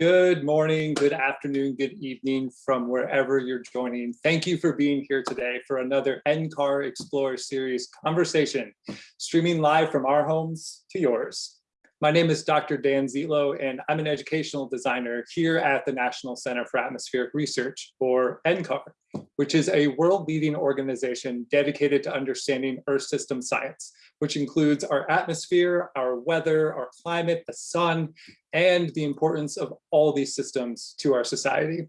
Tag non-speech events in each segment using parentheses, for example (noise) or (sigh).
Good morning, good afternoon, good evening from wherever you're joining. Thank you for being here today for another NCAR Explorer Series conversation, streaming live from our homes to yours. My name is Dr. Dan Zietlow, and I'm an educational designer here at the National Center for Atmospheric Research, or NCAR, which is a world-leading organization dedicated to understanding Earth system science, which includes our atmosphere, our weather, our climate, the sun, and the importance of all these systems to our society.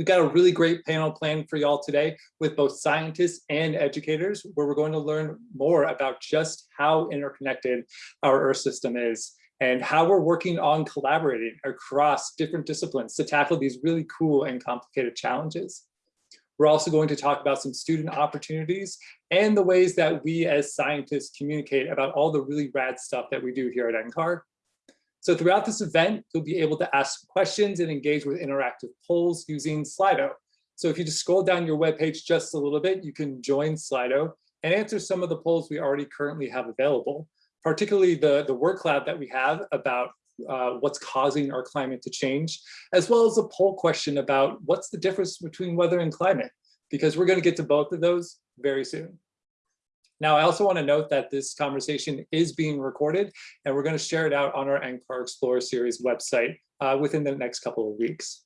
We've got a really great panel planned for y'all today with both scientists and educators, where we're going to learn more about just how interconnected our Earth system is and how we're working on collaborating across different disciplines to tackle these really cool and complicated challenges. We're also going to talk about some student opportunities and the ways that we as scientists communicate about all the really rad stuff that we do here at NCAR. So throughout this event, you'll be able to ask questions and engage with interactive polls using Slido. So if you just scroll down your webpage just a little bit, you can join Slido and answer some of the polls we already currently have available, particularly the, the work lab that we have about uh, what's causing our climate to change, as well as a poll question about what's the difference between weather and climate, because we're going to get to both of those very soon. Now, I also want to note that this conversation is being recorded, and we're going to share it out on our NCAR Explorer Series website uh, within the next couple of weeks.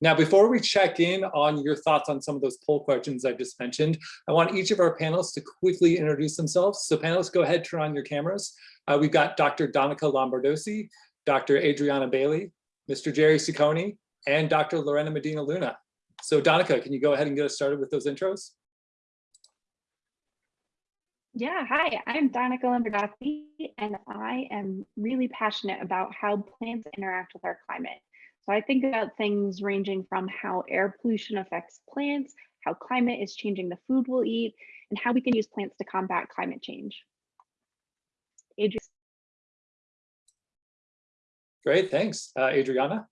Now, before we check in on your thoughts on some of those poll questions I just mentioned, I want each of our panelists to quickly introduce themselves. So panelists, go ahead, turn on your cameras. Uh, we've got Dr. Danica Lombardozzi, Dr. Adriana Bailey, Mr. Jerry Ciccone, and Dr. Lorena Medina Luna. So Donica, can you go ahead and get us started with those intros? Yeah, hi, I'm Danica Lombardozzi, and I am really passionate about how plants interact with our climate. So I think about things ranging from how air pollution affects plants, how climate is changing the food we'll eat, and how we can use plants to combat climate change. Adriana. Great, thanks. Uh, Adriana?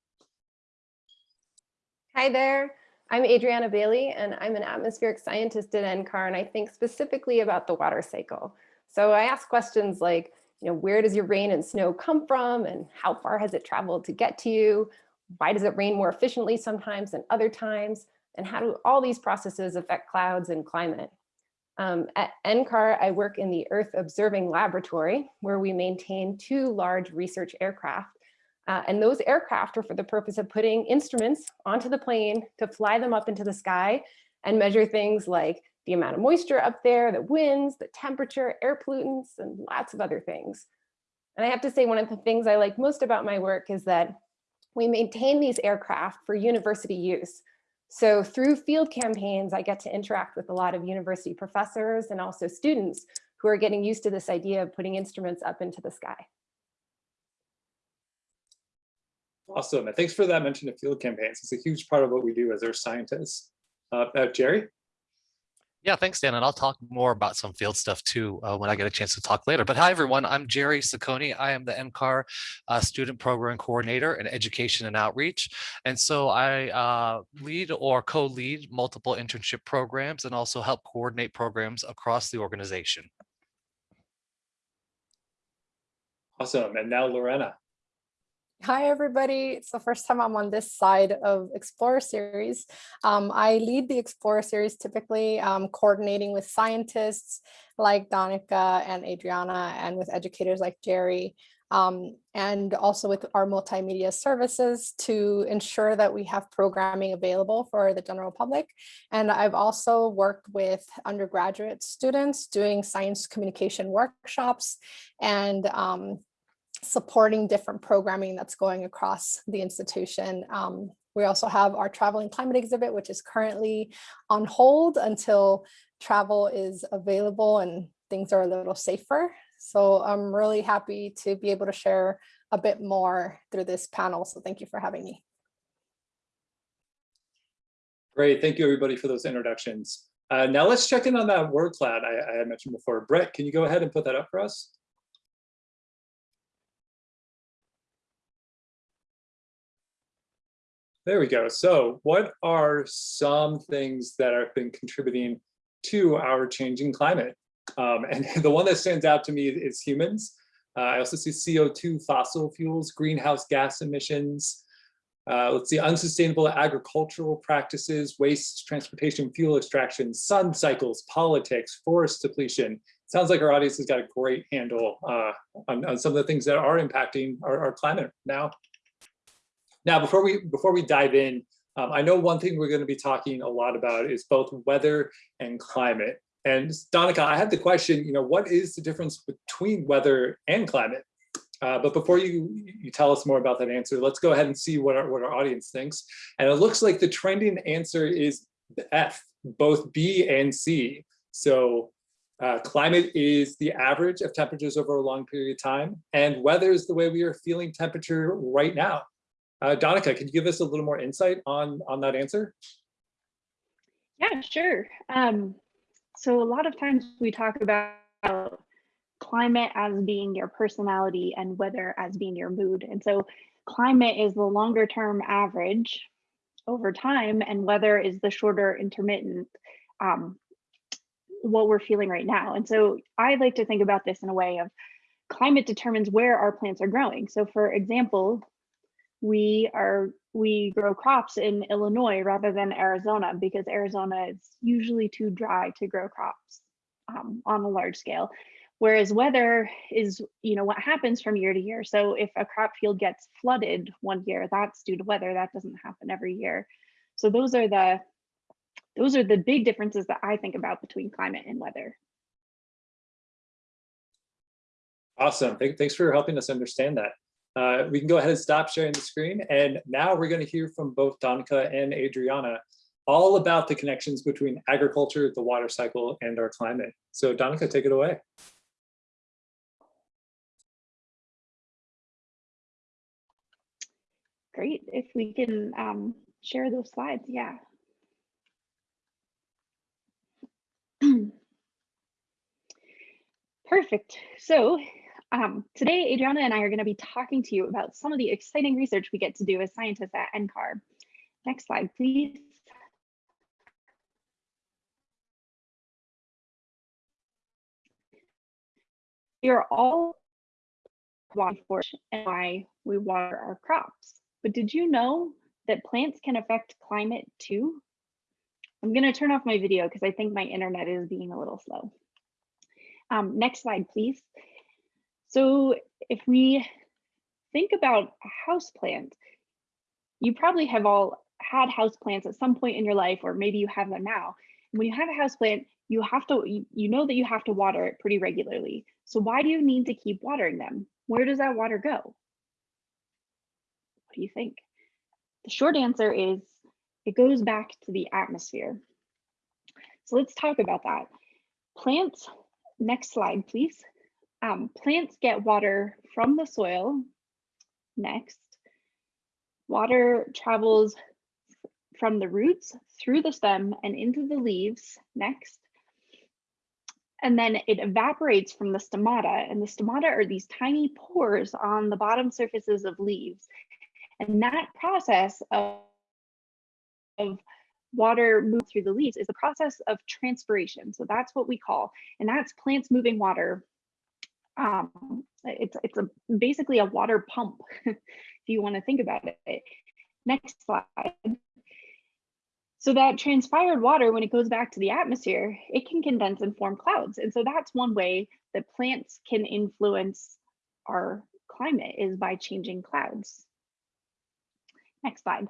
Hi there. I'm Adriana Bailey, and I'm an atmospheric scientist at NCAR, and I think specifically about the water cycle. So I ask questions like, you know, where does your rain and snow come from, and how far has it traveled to get to you? why does it rain more efficiently sometimes than other times? And how do all these processes affect clouds and climate? Um, at NCAR, I work in the Earth Observing Laboratory, where we maintain two large research aircraft. Uh, and those aircraft are for the purpose of putting instruments onto the plane to fly them up into the sky and measure things like the amount of moisture up there, the winds, the temperature, air pollutants, and lots of other things. And I have to say, one of the things I like most about my work is that we maintain these aircraft for university use. So through field campaigns, I get to interact with a lot of university professors and also students who are getting used to this idea of putting instruments up into the sky. Awesome, and thanks for that mention of field campaigns. It's a huge part of what we do as earth scientists. Uh, uh, Jerry? Yeah, thanks, Dan. And I'll talk more about some field stuff too uh, when I get a chance to talk later. But hi, everyone. I'm Jerry Ciccone. I am the NCAR uh, Student Program Coordinator in Education and Outreach. And so I uh, lead or co-lead multiple internship programs and also help coordinate programs across the organization. Awesome. And now Lorena. Hi, everybody. It's the first time I'm on this side of Explorer Series. Um, I lead the Explorer Series typically um, coordinating with scientists like Danica and Adriana and with educators like Jerry um, and also with our multimedia services to ensure that we have programming available for the general public. And I've also worked with undergraduate students doing science communication workshops and um, supporting different programming that's going across the institution. Um, we also have our traveling climate exhibit, which is currently on hold until travel is available and things are a little safer. So I'm really happy to be able to share a bit more through this panel. So thank you for having me. Great, thank you everybody for those introductions. Uh, now let's check in on that word cloud I, I mentioned before. Brett, can you go ahead and put that up for us? There we go. So what are some things that have been contributing to our changing climate? Um, and (laughs) the one that stands out to me is humans. Uh, I also see CO2, fossil fuels, greenhouse gas emissions, Uh, let's see, unsustainable agricultural practices, waste, transportation, fuel extraction, sun cycles, politics, forest depletion. Sounds like our audience has got a great handle uh, on, on some of the things that are impacting our, our climate now. Now, before we before we dive in, um, I know one thing we're going to be talking a lot about is both weather and climate. And Danica, I had the question, you know, what is the difference between weather and climate? Uh, but before you, you tell us more about that answer, let's go ahead and see what our, what our audience thinks. And it looks like the trending answer is F, both B and C. So uh, climate is the average of temperatures over a long period of time, and weather is the way we are feeling temperature right now. Uh, Danica, can you give us a little more insight on, on that answer? Yeah, sure. Um, so a lot of times we talk about climate as being your personality and weather as being your mood. And so climate is the longer term average over time and weather is the shorter intermittent um, what we're feeling right now. And so I like to think about this in a way of climate determines where our plants are growing. So for example, we are we grow crops in Illinois rather than Arizona because Arizona is usually too dry to grow crops um, on a large scale. Whereas weather is, you know, what happens from year to year. So if a crop field gets flooded one year, that's due to weather. That doesn't happen every year. So those are the those are the big differences that I think about between climate and weather. Awesome. Thanks for helping us understand that. Uh, we can go ahead and stop sharing the screen. And now we're going to hear from both Danica and Adriana all about the connections between agriculture, the water cycle, and our climate. So Danica, take it away. Great. If we can um, share those slides, yeah. (clears throat) Perfect. So um, today, Adriana and I are going to be talking to you about some of the exciting research we get to do as scientists at NCAR. Next slide, please. We are all water for and why we water our crops. But did you know that plants can affect climate too? I'm going to turn off my video because I think my internet is being a little slow. Um, next slide, please. So if we think about a house plant, you probably have all had house plants at some point in your life, or maybe you have them now. When you have a house plant, you have to, you, you know that you have to water it pretty regularly. So why do you need to keep watering them? Where does that water go? What do you think? The short answer is it goes back to the atmosphere. So let's talk about that. Plants, next slide, please. Um, plants get water from the soil. Next, water travels from the roots through the stem and into the leaves. Next, and then it evaporates from the stomata and the stomata are these tiny pores on the bottom surfaces of leaves. And that process of, of water move through the leaves is the process of transpiration. So that's what we call, and that's plants moving water. Um, it's it's a basically a water pump, (laughs) if you want to think about it. Next slide. So that transpired water, when it goes back to the atmosphere, it can condense and form clouds. And so that's one way that plants can influence our climate is by changing clouds. Next slide.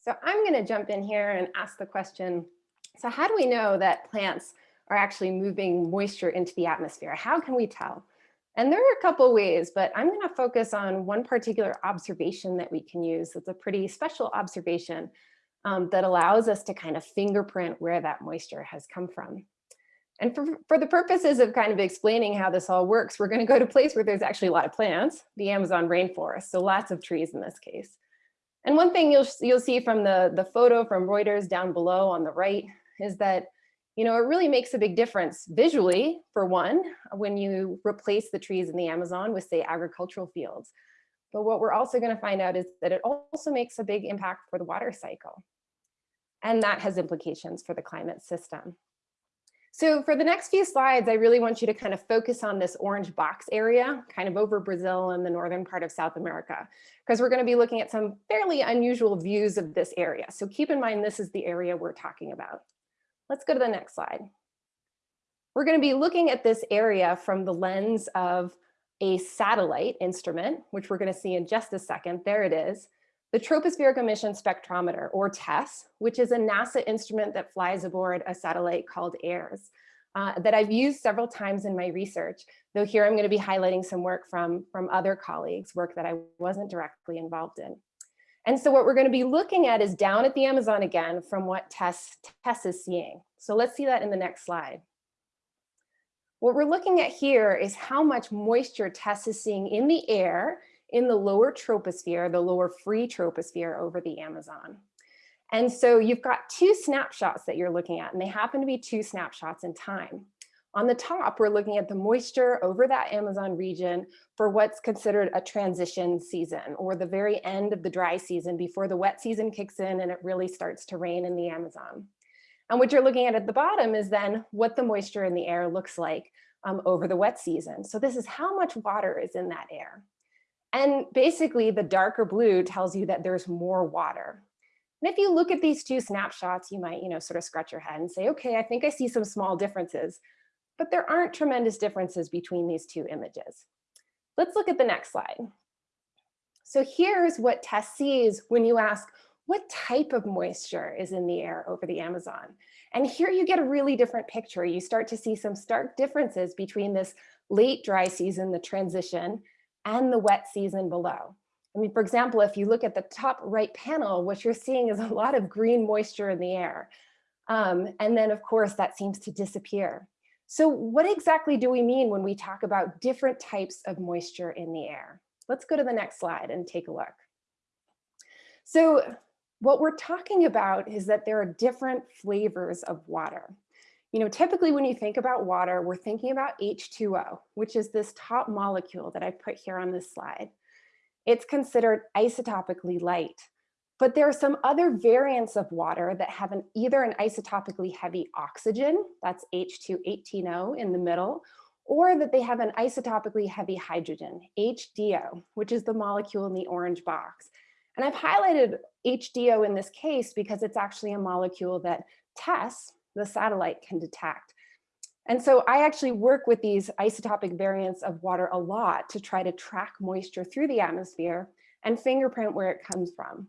So I'm going to jump in here and ask the question, so how do we know that plants are actually moving moisture into the atmosphere? How can we tell? And there are a couple ways, but I'm going to focus on one particular observation that we can use. It's a pretty special observation um, that allows us to kind of fingerprint where that moisture has come from. And for, for the purposes of kind of explaining how this all works, we're going to go to a place where there's actually a lot of plants, the Amazon rainforest, so lots of trees in this case. And one thing you'll, you'll see from the, the photo from Reuters down below on the right is that, you know, it really makes a big difference visually, for one, when you replace the trees in the Amazon with, say, agricultural fields. But what we're also going to find out is that it also makes a big impact for the water cycle. And that has implications for the climate system. So for the next few slides, I really want you to kind of focus on this orange box area, kind of over Brazil and the northern part of South America, because we're going to be looking at some fairly unusual views of this area. So keep in mind, this is the area we're talking about. Let's go to the next slide. We're going to be looking at this area from the lens of a satellite instrument, which we're going to see in just a second. There it is. The Tropospheric Emission Spectrometer, or TES, which is a NASA instrument that flies aboard a satellite called Aura, uh, that I've used several times in my research, though here I'm going to be highlighting some work from, from other colleagues, work that I wasn't directly involved in. And so what we're going to be looking at is down at the Amazon again from what TES, TES is seeing. So let's see that in the next slide. What we're looking at here is how much moisture TES is seeing in the air in the lower troposphere, the lower free troposphere over the Amazon. And so you've got two snapshots that you're looking at, and they happen to be two snapshots in time. On the top, we're looking at the moisture over that Amazon region for what's considered a transition season or the very end of the dry season before the wet season kicks in and it really starts to rain in the Amazon. And what you're looking at at the bottom is then what the moisture in the air looks like um, over the wet season. So this is how much water is in that air. And basically the darker blue tells you that there's more water. And if you look at these two snapshots, you might, you know, sort of scratch your head and say, okay, I think I see some small differences, but there aren't tremendous differences between these two images. Let's look at the next slide. So here's what TES sees when you ask, what type of moisture is in the air over the Amazon? And here you get a really different picture. You start to see some stark differences between this late dry season, the transition, and the wet season below. I mean, for example, if you look at the top right panel, what you're seeing is a lot of green moisture in the air. Um, and then of course that seems to disappear. So what exactly do we mean when we talk about different types of moisture in the air? Let's go to the next slide and take a look. So what we're talking about is that there are different flavors of water. You know, typically when you think about water, we're thinking about H2O, which is this top molecule that I put here on this slide. It's considered isotopically light, but there are some other variants of water that have an, either an isotopically heavy oxygen, that's H218O in the middle, or that they have an isotopically heavy hydrogen, HDO, which is the molecule in the orange box. And I've highlighted HDO in this case because it's actually a molecule that TES, the satellite can detect. And so I actually work with these isotopic variants of water a lot to try to track moisture through the atmosphere and fingerprint where it comes from.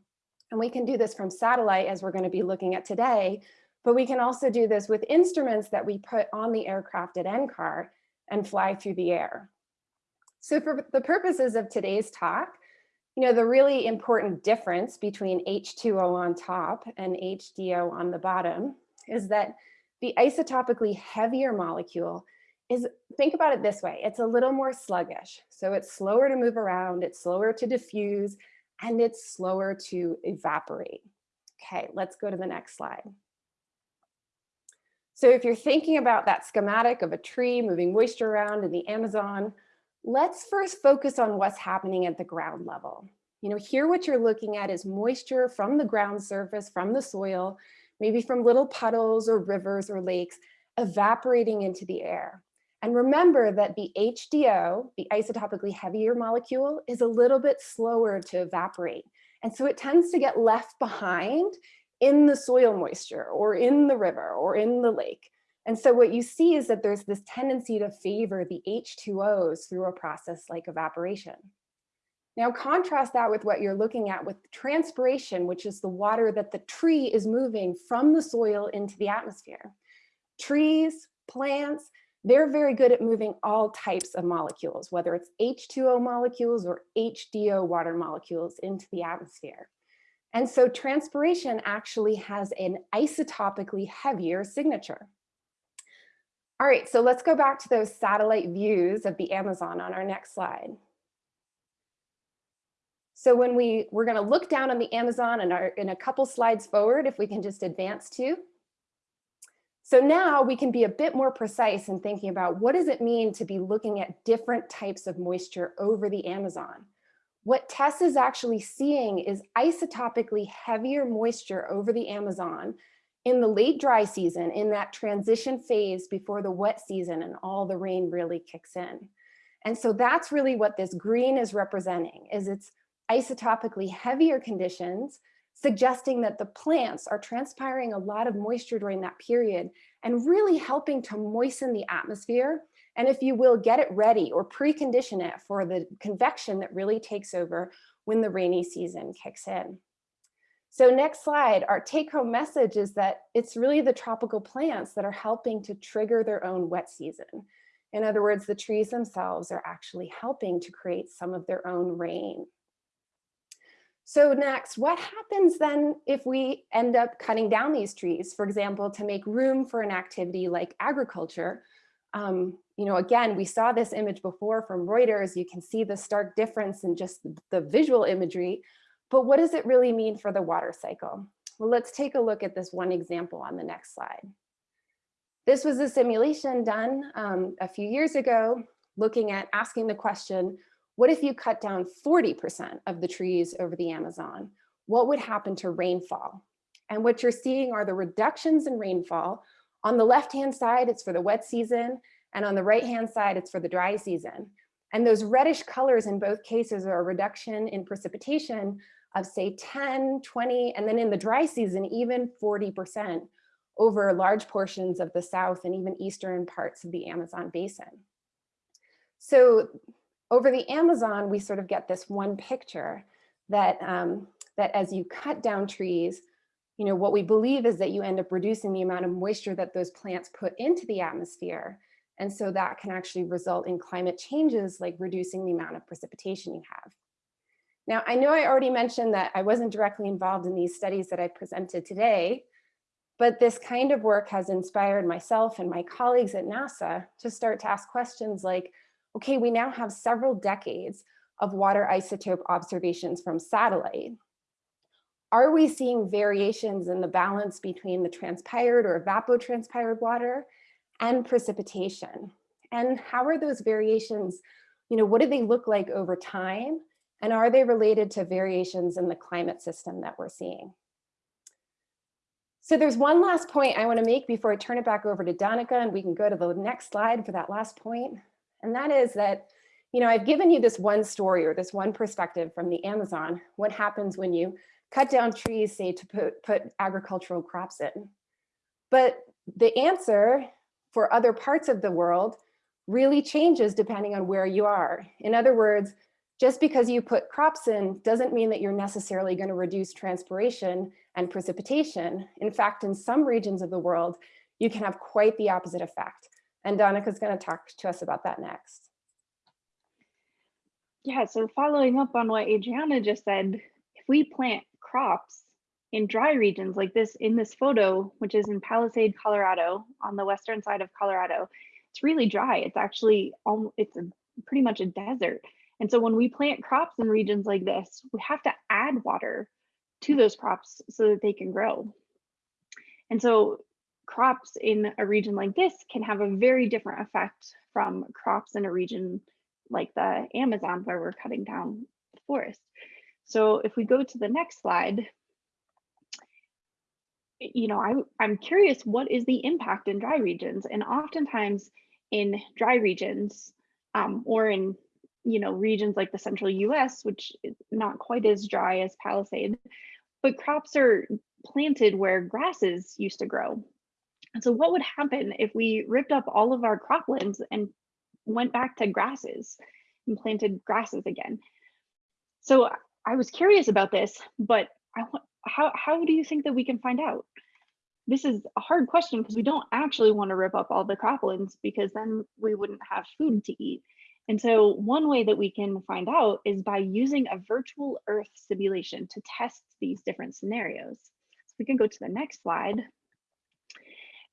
And we can do this from satellite as we're gonna be looking at today, but we can also do this with instruments that we put on the aircraft at NCAR and fly through the air. So for the purposes of today's talk, you know, the really important difference between H2O on top and HDO on the bottom is that the isotopically heavier molecule is, think about it this way, it's a little more sluggish. So it's slower to move around, it's slower to diffuse, and it's slower to evaporate. Okay, let's go to the next slide. So if you're thinking about that schematic of a tree moving moisture around in the Amazon, let's first focus on what's happening at the ground level. You know, here what you're looking at is moisture from the ground surface, from the soil, maybe from little puddles or rivers or lakes evaporating into the air. And remember that the HDO, the isotopically heavier molecule, is a little bit slower to evaporate. And so it tends to get left behind in the soil moisture or in the river or in the lake. And so what you see is that there's this tendency to favor the H2Os through a process like evaporation. Now contrast that with what you're looking at with transpiration, which is the water that the tree is moving from the soil into the atmosphere. Trees, plants, they're very good at moving all types of molecules, whether it's H2O molecules or HDO water molecules into the atmosphere. And so transpiration actually has an isotopically heavier signature. All right, so let's go back to those satellite views of the Amazon on our next slide. So when we, we're gonna look down on the Amazon and in a couple slides forward, if we can just advance to. So now we can be a bit more precise in thinking about what does it mean to be looking at different types of moisture over the Amazon. What TES is actually seeing is isotopically heavier moisture over the Amazon in the late dry season, in that transition phase before the wet season and all the rain really kicks in. And so that's really what this green is representing, is it's isotopically heavier conditions, suggesting that the plants are transpiring a lot of moisture during that period and really helping to moisten the atmosphere. And if you will, get it ready or precondition it for the convection that really takes over when the rainy season kicks in. So next slide, our take home message is that it's really the tropical plants that are helping to trigger their own wet season. In other words, the trees themselves are actually helping to create some of their own rain. So next, what happens then if we end up cutting down these trees, for example, to make room for an activity like agriculture? Um, you know, again, we saw this image before from Reuters. You can see the stark difference in just the visual imagery but what does it really mean for the water cycle? Well, let's take a look at this one example on the next slide. This was a simulation done um, a few years ago, looking at asking the question, what if you cut down 40% of the trees over the Amazon? What would happen to rainfall? And what you're seeing are the reductions in rainfall. On the left-hand side, it's for the wet season, and on the right-hand side, it's for the dry season. And those reddish colors in both cases are a reduction in precipitation of say 10, 20, and then in the dry season, even 40% over large portions of the south and even eastern parts of the Amazon basin. So over the Amazon, we sort of get this one picture that, um, that as you cut down trees, you know, what we believe is that you end up reducing the amount of moisture that those plants put into the atmosphere. And so that can actually result in climate changes like reducing the amount of precipitation you have. Now, I know I already mentioned that I wasn't directly involved in these studies that I presented today, but this kind of work has inspired myself and my colleagues at NASA to start to ask questions like, okay, we now have several decades of water isotope observations from satellite. Are we seeing variations in the balance between the transpired or evapotranspired water and precipitation? And how are those variations, you know, what do they look like over time? And are they related to variations in the climate system that we're seeing? So there's one last point I wanna make before I turn it back over to Danica and we can go to the next slide for that last point. And that is that, you know, I've given you this one story or this one perspective from the Amazon, what happens when you cut down trees, say to put, put agricultural crops in. But the answer for other parts of the world really changes depending on where you are. In other words, just because you put crops in doesn't mean that you're necessarily going to reduce transpiration and precipitation. In fact, in some regions of the world, you can have quite the opposite effect. And Danica is going to talk to us about that next. Yeah, so following up on what Adriana just said, if we plant crops in dry regions like this in this photo, which is in Palisade, Colorado, on the western side of Colorado, it's really dry. It's actually, it's a, pretty much a desert. And so when we plant crops in regions like this, we have to add water to those crops so that they can grow. And so crops in a region like this can have a very different effect from crops in a region like the Amazon where we're cutting down the forest. So if we go to the next slide, you know, I, I'm curious, what is the impact in dry regions? And oftentimes in dry regions um, or in you know, regions like the central US, which is not quite as dry as Palisade, but crops are planted where grasses used to grow. And so what would happen if we ripped up all of our croplands and went back to grasses and planted grasses again? So I was curious about this, but I want, how, how do you think that we can find out? This is a hard question because we don't actually want to rip up all the croplands because then we wouldn't have food to eat. And so one way that we can find out is by using a virtual earth simulation to test these different scenarios. So we can go to the next slide.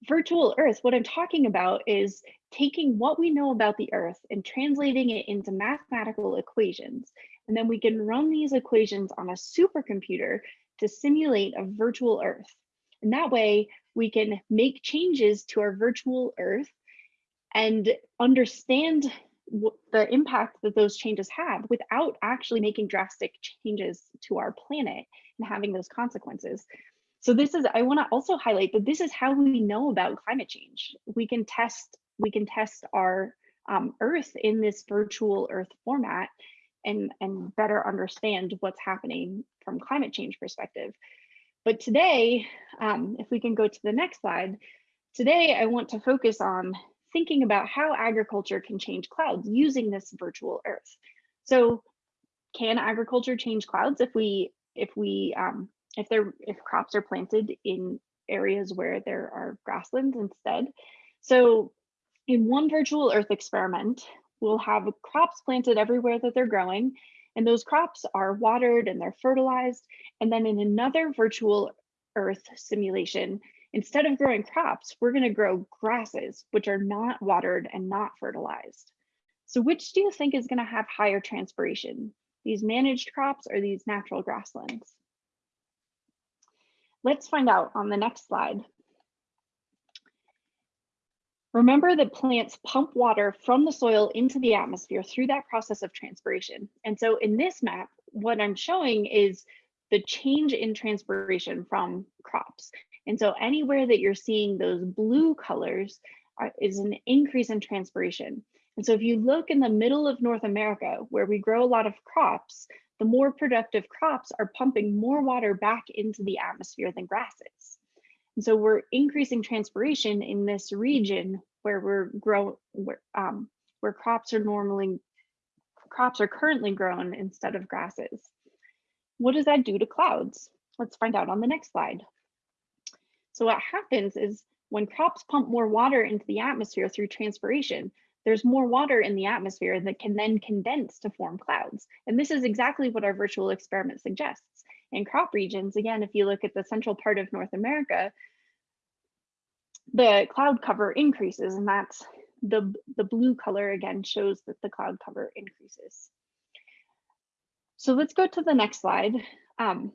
Virtual earth, what I'm talking about is taking what we know about the earth and translating it into mathematical equations. And then we can run these equations on a supercomputer to simulate a virtual earth. And that way we can make changes to our virtual earth and understand the impact that those changes have without actually making drastic changes to our planet and having those consequences. So this is, I want to also highlight that this is how we know about climate change. We can test, we can test our um, Earth in this virtual Earth format and, and better understand what's happening from climate change perspective. But today, um, if we can go to the next slide, today I want to focus on thinking about how agriculture can change clouds using this virtual Earth. So can agriculture change clouds if we if we um, if there if crops are planted in areas where there are grasslands instead? So in one virtual Earth experiment, we'll have crops planted everywhere that they're growing, and those crops are watered and they're fertilized. And then in another virtual Earth simulation, instead of growing crops, we're going to grow grasses, which are not watered and not fertilized. So which do you think is going to have higher transpiration? These managed crops or these natural grasslands? Let's find out on the next slide. Remember that plants pump water from the soil into the atmosphere through that process of transpiration. And so in this map, what I'm showing is the change in transpiration from crops. And so anywhere that you're seeing those blue colors are, is an increase in transpiration. And so if you look in the middle of North America, where we grow a lot of crops, the more productive crops are pumping more water back into the atmosphere than grasses. And so we're increasing transpiration in this region where we're grow where, um, where crops are normally crops are currently grown instead of grasses. What does that do to clouds? Let's find out on the next slide. So what happens is when crops pump more water into the atmosphere through transpiration, there's more water in the atmosphere that can then condense to form clouds. And this is exactly what our virtual experiment suggests. In crop regions, again, if you look at the central part of North America, the cloud cover increases and that's the, the blue color again shows that the cloud cover increases. So let's go to the next slide. Um,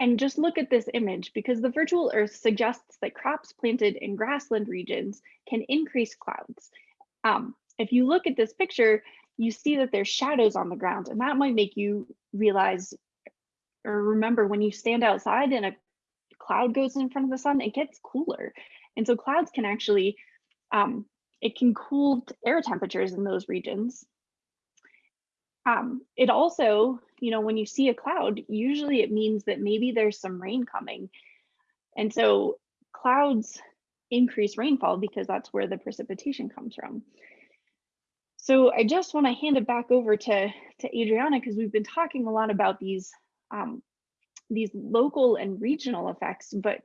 and just look at this image because the virtual earth suggests that crops planted in grassland regions can increase clouds. Um, if you look at this picture, you see that there's shadows on the ground and that might make you realize or remember when you stand outside and a cloud goes in front of the sun, it gets cooler. And so clouds can actually, um, it can cool air temperatures in those regions. Um, it also, you know, when you see a cloud, usually it means that maybe there's some rain coming. And so clouds increase rainfall because that's where the precipitation comes from. So I just want to hand it back over to, to Adriana because we've been talking a lot about these um, these local and regional effects, but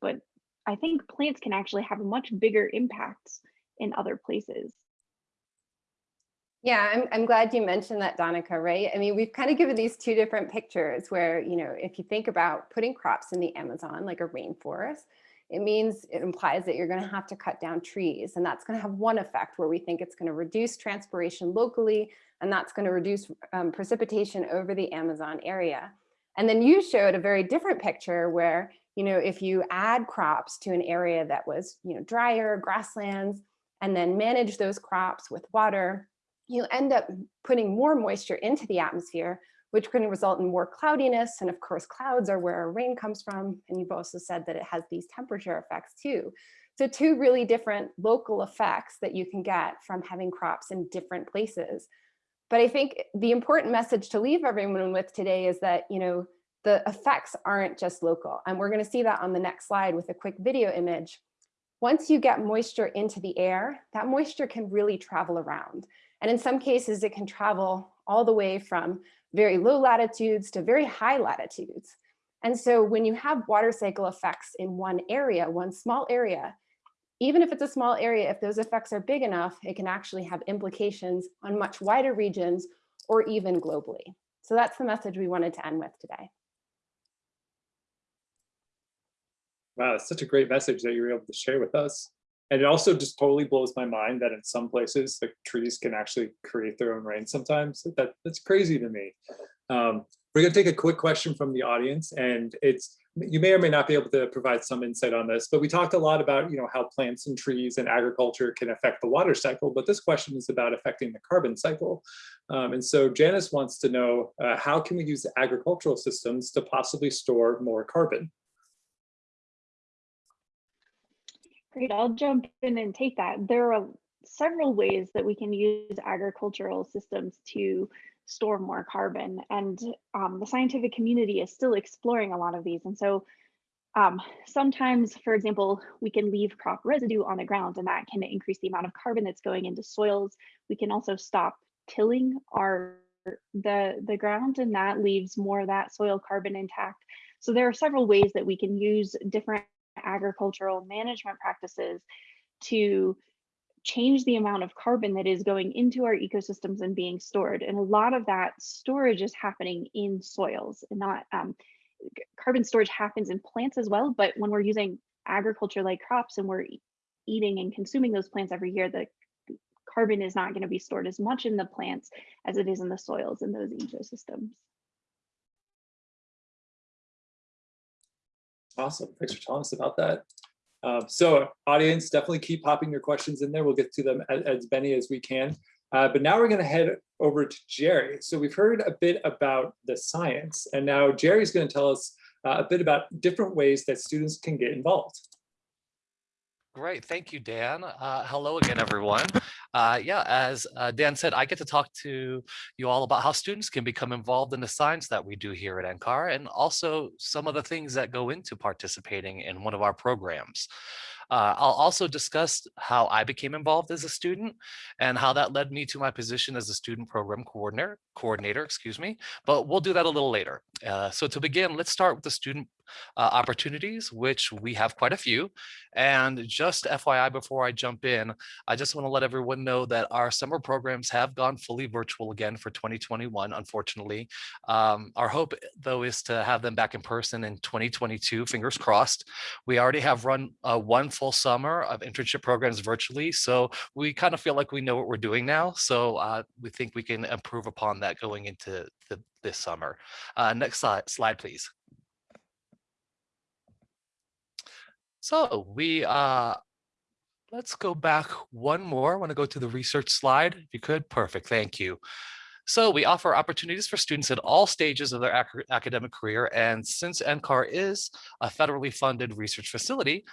but I think plants can actually have a much bigger impact in other places. Yeah, I'm, I'm glad you mentioned that, Danica, right? I mean, we've kind of given these two different pictures where, you know, if you think about putting crops in the Amazon, like a rainforest, it means it implies that you're going to have to cut down trees. And that's going to have one effect where we think it's going to reduce transpiration locally, and that's going to reduce um, precipitation over the Amazon area. And then you showed a very different picture where, you know, if you add crops to an area that was, you know, drier, grasslands, and then manage those crops with water, you end up putting more moisture into the atmosphere, which can result in more cloudiness. And of course, clouds are where rain comes from. And you've also said that it has these temperature effects too. So two really different local effects that you can get from having crops in different places. But I think the important message to leave everyone with today is that, you know, the effects aren't just local. And we're going to see that on the next slide with a quick video image. Once you get moisture into the air, that moisture can really travel around. And in some cases, it can travel all the way from very low latitudes to very high latitudes. And so when you have water cycle effects in one area, one small area, even if it's a small area, if those effects are big enough, it can actually have implications on much wider regions or even globally. So that's the message we wanted to end with today. Wow, that's such a great message that you were able to share with us. And it also just totally blows my mind that in some places the trees can actually create their own rain sometimes. That That's crazy to me. Um, we're gonna take a quick question from the audience and it's you may or may not be able to provide some insight on this, but we talked a lot about, you know, how plants and trees and agriculture can affect the water cycle, but this question is about affecting the carbon cycle. Um, and so Janice wants to know, uh, how can we use agricultural systems to possibly store more carbon? Great, I'll jump in and take that. There are several ways that we can use agricultural systems to store more carbon. And um, the scientific community is still exploring a lot of these. And so um, sometimes, for example, we can leave crop residue on the ground and that can increase the amount of carbon that's going into soils. We can also stop tilling our the, the ground and that leaves more of that soil carbon intact. So there are several ways that we can use different agricultural management practices to change the amount of carbon that is going into our ecosystems and being stored. And a lot of that storage is happening in soils and not um, carbon storage happens in plants as well. But when we're using agriculture like crops and we're eating and consuming those plants every year, the carbon is not going to be stored as much in the plants as it is in the soils in those ecosystems. Awesome. Thanks for telling us about that. Uh, so audience, definitely keep popping your questions in there. We'll get to them as, as many as we can. Uh, but now we're going to head over to Jerry. So we've heard a bit about the science, and now Jerry's going to tell us uh, a bit about different ways that students can get involved. Great, thank you, Dan. Uh, hello again, everyone. Uh, yeah, as uh, Dan said, I get to talk to you all about how students can become involved in the science that we do here at NCAR and also some of the things that go into participating in one of our programs. Uh, I'll also discuss how I became involved as a student and how that led me to my position as a student program coordinator, coordinator, excuse me, but we'll do that a little later. Uh, so to begin, let's start with the student uh, opportunities, which we have quite a few. And just FYI, before I jump in, I just want to let everyone know that our summer programs have gone fully virtual again for 2021, unfortunately. Um, our hope, though, is to have them back in person in 2022, fingers crossed. We already have run uh, one full summer of internship programs virtually, so we kind of feel like we know what we're doing now. So uh, we think we can improve upon that going into the, this summer. Uh, next slide, slide, please. So we, uh, let's go back one more. I want to go to the research slide. If you could, perfect, thank you. So we offer opportunities for students at all stages of their ac academic career. And since NCAR is a federally funded research facility,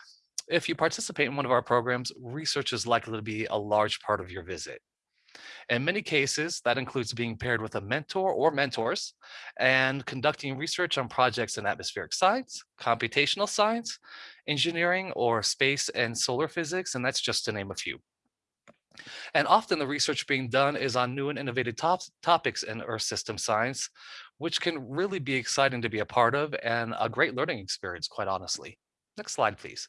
if you participate in one of our programs, research is likely to be a large part of your visit. In many cases, that includes being paired with a mentor or mentors and conducting research on projects in atmospheric science, computational science, engineering, or space and solar physics, and that's just to name a few. And often the research being done is on new and innovative top topics in Earth system science, which can really be exciting to be a part of and a great learning experience, quite honestly. Next slide, please.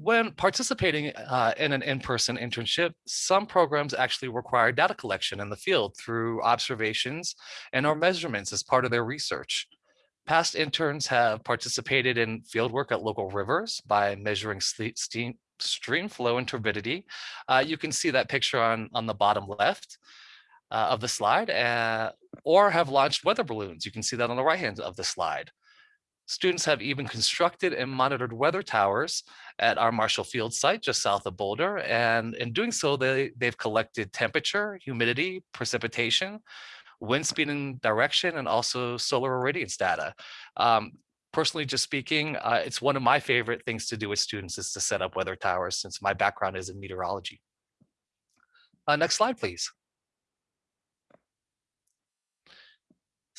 When participating uh, in an in-person internship, some programs actually require data collection in the field through observations and or measurements as part of their research. Past interns have participated in fieldwork at local rivers by measuring steam, stream flow and turbidity. Uh, you can see that picture on, on the bottom left uh, of the slide, uh, or have launched weather balloons. You can see that on the right hand of the slide. Students have even constructed and monitored weather towers at our Marshall Field site just south of Boulder. And in doing so, they, they've collected temperature, humidity, precipitation, wind speed and direction, and also solar irradiance data. Um, personally just speaking, uh, it's one of my favorite things to do with students is to set up weather towers since my background is in meteorology. Uh, next slide, please.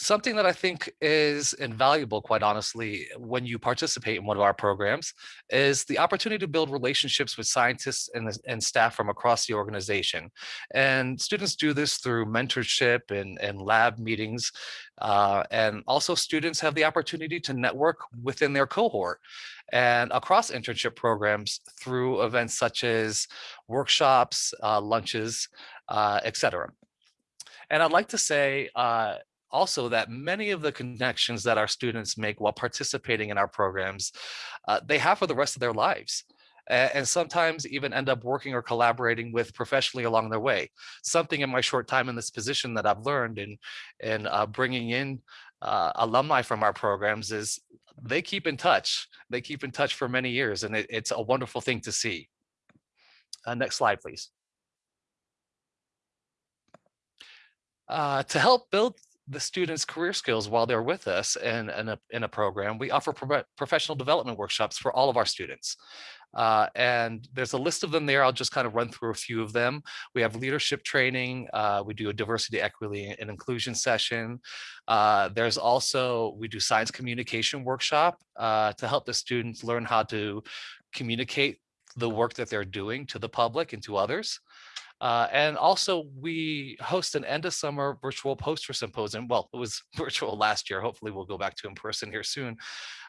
Something that I think is invaluable, quite honestly, when you participate in one of our programs is the opportunity to build relationships with scientists and, and staff from across the organization. And students do this through mentorship and, and lab meetings. Uh, and also students have the opportunity to network within their cohort and across internship programs through events such as workshops, uh, lunches, uh, etc. And I'd like to say, uh, also that many of the connections that our students make while participating in our programs, uh, they have for the rest of their lives. And sometimes even end up working or collaborating with professionally along their way. Something in my short time in this position that I've learned in, in uh, bringing in uh, alumni from our programs is they keep in touch. They keep in touch for many years and it, it's a wonderful thing to see. Uh, next slide, please. Uh, to help build the students' career skills while they're with us in, in, a, in a program, we offer pro professional development workshops for all of our students. Uh, and there's a list of them there. I'll just kind of run through a few of them. We have leadership training. Uh, we do a diversity, equity, and inclusion session. Uh, there's also, we do science communication workshop uh, to help the students learn how to communicate the work that they're doing to the public and to others. Uh, and also we host an end of summer virtual poster symposium. Well, it was (laughs) virtual last year. Hopefully we'll go back to in person here soon.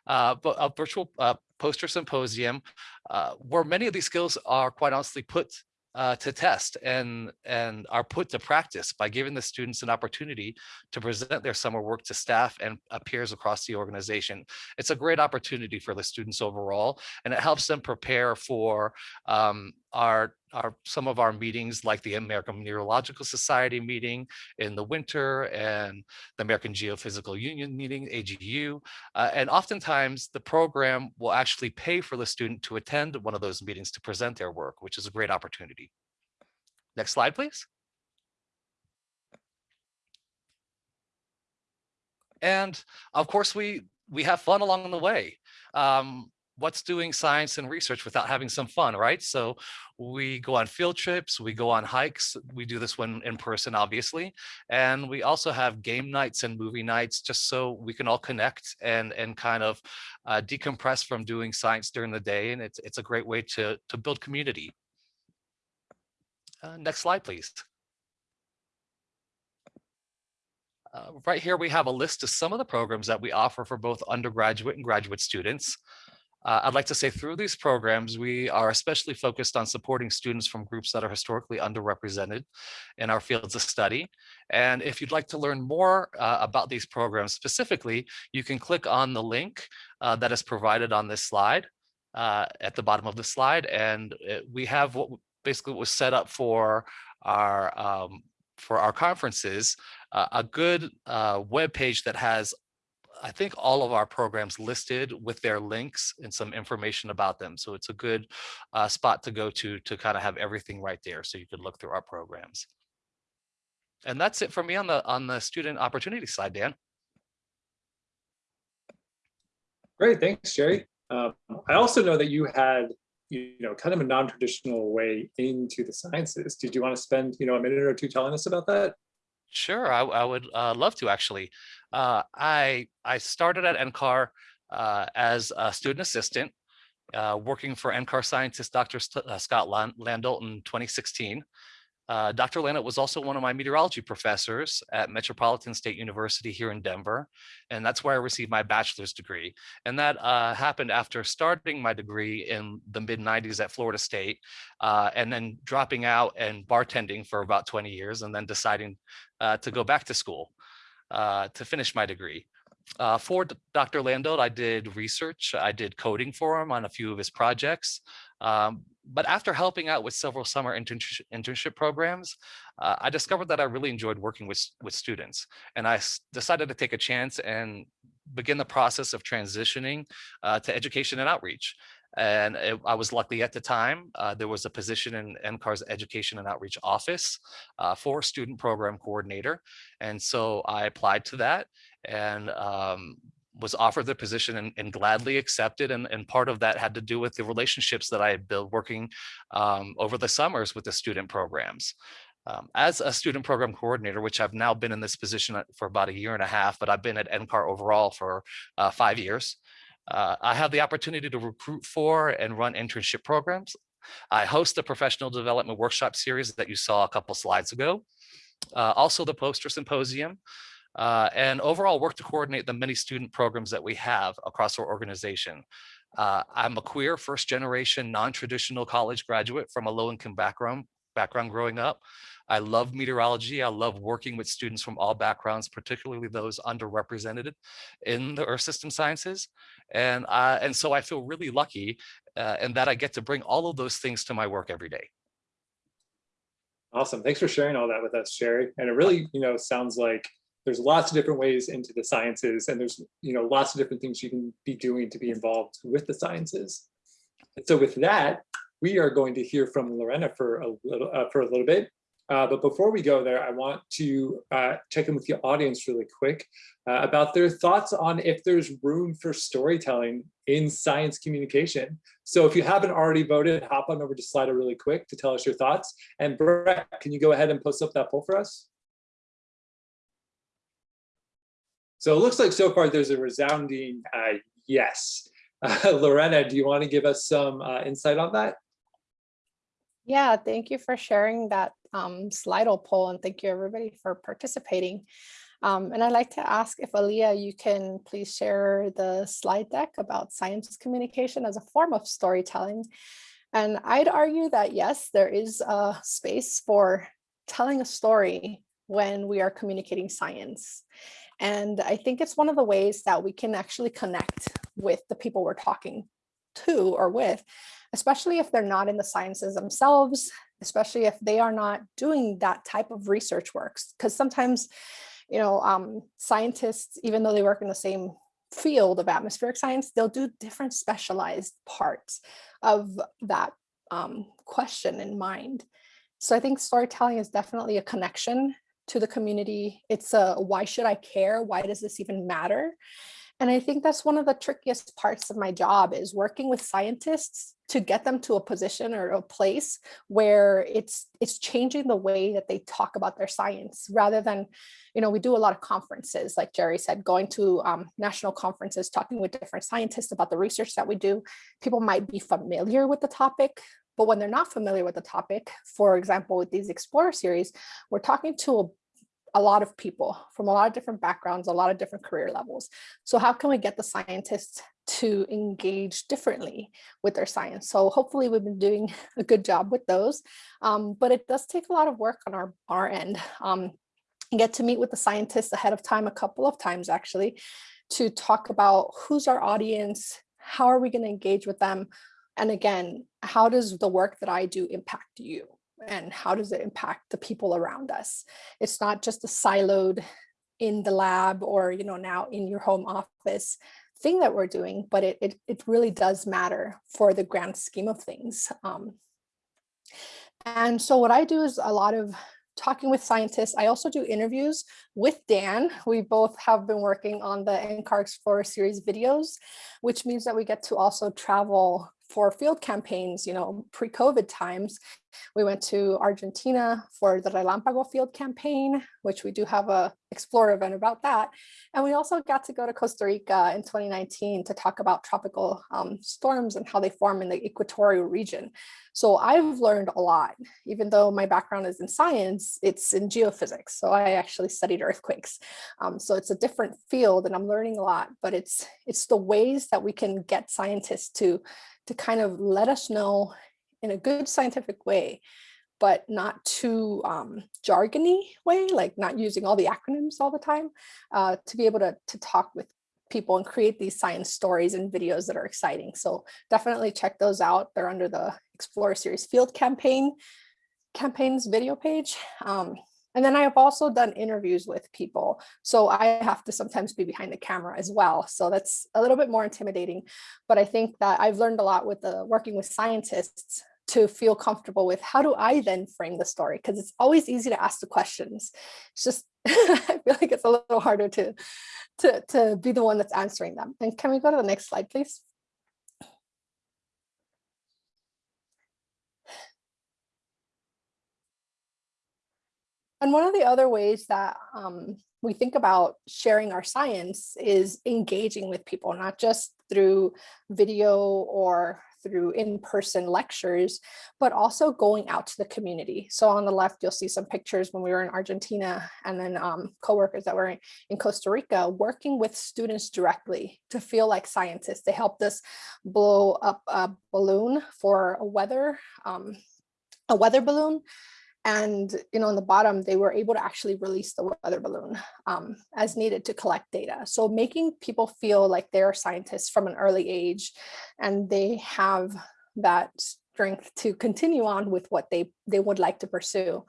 Uh, but a virtual uh, poster symposium uh, where many of these skills are quite honestly put uh, to test and and are put to practice by giving the students an opportunity to present their summer work to staff and uh, peers across the organization. It's a great opportunity for the students overall, and it helps them prepare for um, our our some of our meetings like the American Meteorological Society meeting in the winter and the American Geophysical Union meeting, AGU. Uh, and oftentimes the program will actually pay for the student to attend one of those meetings to present their work, which is a great opportunity. Next slide, please. And of course, we we have fun along the way. Um, what's doing science and research without having some fun, right? So we go on field trips, we go on hikes. We do this one in person, obviously. And we also have game nights and movie nights just so we can all connect and, and kind of uh, decompress from doing science during the day. And it's, it's a great way to, to build community. Uh, next slide, please. Uh, right here, we have a list of some of the programs that we offer for both undergraduate and graduate students. Uh, I'd like to say through these programs, we are especially focused on supporting students from groups that are historically underrepresented in our fields of study. And if you'd like to learn more uh, about these programs specifically, you can click on the link uh, that is provided on this slide uh, at the bottom of the slide. And it, we have what basically was set up for our um, for our conferences, uh, a good uh, web page that has I think all of our programs listed with their links and some information about them. So it's a good uh, spot to go to to kind of have everything right there so you could look through our programs. And that's it for me on the on the student opportunity side, Dan. Great, thanks, Jerry. Um, I also know that you had, you know, kind of a non-traditional way into the sciences. Did you want to spend, you know, a minute or two telling us about that? Sure, I, I would uh, love to actually. Uh, I I started at NCAR uh, as a student assistant, uh, working for NCAR scientist Dr. St uh, Scott Landolt in 2016. Uh, Dr. Landolt was also one of my meteorology professors at Metropolitan State University here in Denver, and that's where I received my bachelor's degree. And that uh, happened after starting my degree in the mid 90s at Florida State, and then dropping out and bartending for about 20 years, and then deciding to go back to school uh, to finish my degree. Uh, for Dr. Landolt, I did research. I did coding for him on a few of his projects. Um, but after helping out with several summer internship, internship programs, uh, I discovered that I really enjoyed working with, with students. And I decided to take a chance and begin the process of transitioning uh, to education and outreach. And it, I was lucky at the time, uh, there was a position in NCAR's Education and Outreach Office uh, for student program coordinator. And so I applied to that and um, was offered the position and, and gladly accepted. And, and, part of that had to do with the relationships that I had built working um, over the summers with the student programs. Um, as a student program coordinator, which I've now been in this position for about a year and a half, but I've been at NCAR overall for uh, five years. Uh, I have the opportunity to recruit for and run internship programs. I host the professional development workshop series that you saw a couple slides ago. Uh, also the poster symposium, uh, and overall work to coordinate the many student programs that we have across our organization. Uh, I'm a queer first generation non-traditional college graduate from a low income background, background growing up. I love meteorology. I love working with students from all backgrounds, particularly those underrepresented in the earth system sciences. And, uh, and so I feel really lucky uh, in that I get to bring all of those things to my work every day. Awesome. Thanks for sharing all that with us, Jerry. And it really, you know, sounds like there's lots of different ways into the sciences and there's, you know, lots of different things you can be doing to be involved with the sciences. And so with that, we are going to hear from Lorena for a little, uh, for a little bit. Uh, but before we go there, I want to uh, check in with the audience really quick uh, about their thoughts on if there's room for storytelling in science communication. So if you haven't already voted, hop on over to Slido really quick to tell us your thoughts. And Brett, can you go ahead and post up that poll for us? So it looks like so far there's a resounding uh, yes. (laughs) Lorena, do you want to give us some uh, insight on that? Yeah, thank you for sharing that um, Slido poll and thank you everybody for participating. Um, and I'd like to ask if Aaliyah, you can please share the slide deck about science communication as a form of storytelling. And I'd argue that yes, there is a space for telling a story when we are communicating science. And I think it's one of the ways that we can actually connect with the people we're talking to or with, especially if they're not in the sciences themselves, especially if they are not doing that type of research works. Because sometimes, you know, um, scientists, even though they work in the same field of atmospheric science, they'll do different specialized parts of that um, question in mind. So I think storytelling is definitely a connection to the community. It's a why should I care? Why does this even matter? And I think that's one of the trickiest parts of my job is working with scientists to get them to a position or a place where it's it's changing the way that they talk about their science rather than, you know, we do a lot of conferences, like Jerry said, going to um, national conferences, talking with different scientists about the research that we do. People might be familiar with the topic, but when they're not familiar with the topic, for example, with these Explorer series, we're talking to a lot of people from a lot of different backgrounds, a lot of different career levels. So how can we get the scientists to engage differently with their science? So hopefully we've been doing (laughs) a good job with those, um, but it does take a lot of work on our, our end. Um, get to meet with the scientists ahead of time a couple of times actually to talk about who's our audience, how are we going to engage with them, and again, how does the work that I do impact you? And how does it impact the people around us? It's not just a siloed in the lab or, you know, now in your home office thing that we're doing, but it, it, it really does matter for the grand scheme of things. Um, and so what I do is a lot of talking with scientists. I also do interviews with Dan. We both have been working on the NCAR Explorer series videos, which means that we get to also travel for field campaigns, you know, pre-COVID times, we went to Argentina for the Relampago field campaign, which we do have a Explorer event about that. And we also got to go to Costa Rica in 2019 to talk about tropical um, storms and how they form in the equatorial region. So I've learned a lot, even though my background is in science, it's in geophysics. So I actually studied earthquakes. Um, so it's a different field and I'm learning a lot, but it's, it's the ways that we can get scientists to to kind of let us know in a good scientific way, but not too um, jargony way, like not using all the acronyms all the time, uh, to be able to, to talk with people and create these science stories and videos that are exciting. So definitely check those out. They're under the Explorer Series Field Campaign campaigns video page. Um, and then I have also done interviews with people. So I have to sometimes be behind the camera as well. So that's a little bit more intimidating. But I think that I've learned a lot with the working with scientists to feel comfortable with how do I then frame the story? Because it's always easy to ask the questions. It's just, (laughs) I feel like it's a little harder to, to, to be the one that's answering them. And can we go to the next slide, please? And one of the other ways that um, we think about sharing our science is engaging with people, not just through video or through in-person lectures, but also going out to the community. So on the left, you'll see some pictures when we were in Argentina and then um, coworkers that were in Costa Rica working with students directly to feel like scientists. They helped us blow up a balloon for a weather, um, a weather balloon and you know, on the bottom, they were able to actually release the weather balloon um, as needed to collect data. So making people feel like they're scientists from an early age and they have that strength to continue on with what they, they would like to pursue.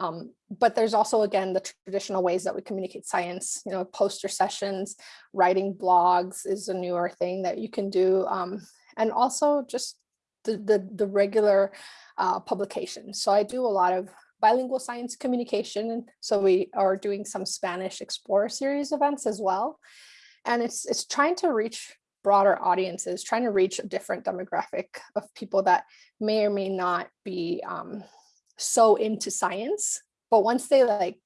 Um, but there's also, again, the traditional ways that we communicate science, you know, poster sessions, writing blogs is a newer thing that you can do. Um, and also just the, the, the regular uh, publications. So I do a lot of bilingual science communication. So we are doing some Spanish Explorer series events as well. And it's, it's trying to reach broader audiences, trying to reach a different demographic of people that may or may not be um, so into science, but once they like